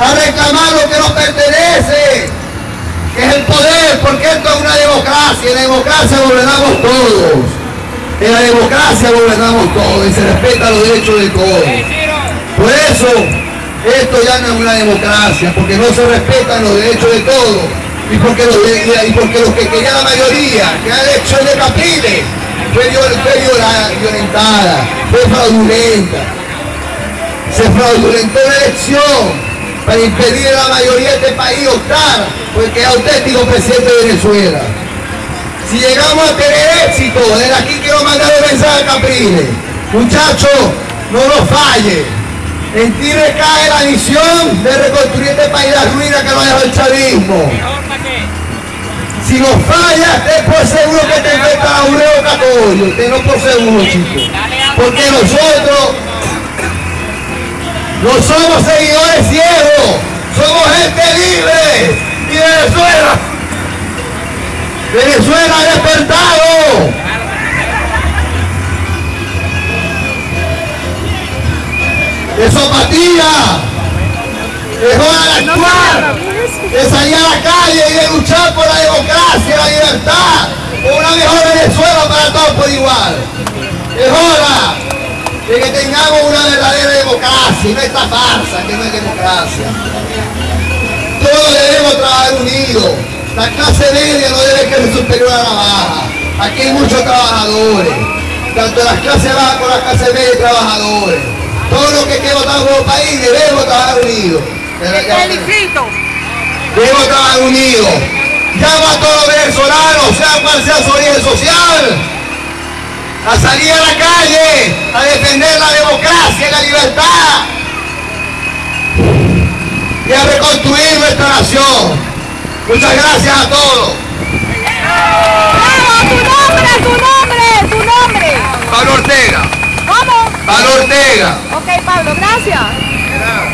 a reclamar lo que nos pertenece, que es el poder, porque esto es una democracia, en la democracia gobernamos todos. En la democracia gobernamos todos y se respetan los derechos de todos. Por eso, esto ya no es una democracia, porque no se respetan los derechos de todos. Y porque los, y porque los que querían la mayoría, que la elección de Capriles, fue, violentada, fue fraudulenta. Se fraudulentó la elección para impedir a la mayoría de este país optar porque es auténtico presidente de Venezuela. Si llegamos a tener éxito, desde aquí quiero mandar un mensaje a Capriles. Muchachos, no nos falle. En ti recae la misión de reconstruir este país la ruina que nos dejado el chavismo. Si nos falla, es por seguro que te enfrenta a un revocatorio. Usted no por seguro, chicos. Porque nosotros no somos seguidores ciegos. Somos gente libre. Y Venezuela. Venezuela ha despertado. De zapatilla. Es hora de actuar de salir a la calle y de luchar por la democracia, la libertad, por una mejor Venezuela para todos por igual. Es hora de que tengamos una verdadera democracia, y no esta farsa que no es democracia. Todos debemos trabajar unidos. La clase media no debe ser superior a la baja. Aquí hay muchos trabajadores, tanto las clases bajas como las clases media y trabajadores. Todos los que queremos trabajar como país debemos trabajar unidos. Debemos trabajar unidos. Llamo a todos los venezolanos, sea cual sea su origen social, a salir a la calle, a defender la democracia y la libertad reconstruir nuestra nación. Muchas gracias a todos. ¡Tu nombre, tu nombre, tu nombre! Pablo Ortega. ¿Cómo? Pablo Ortega. Ok, Pablo, gracias.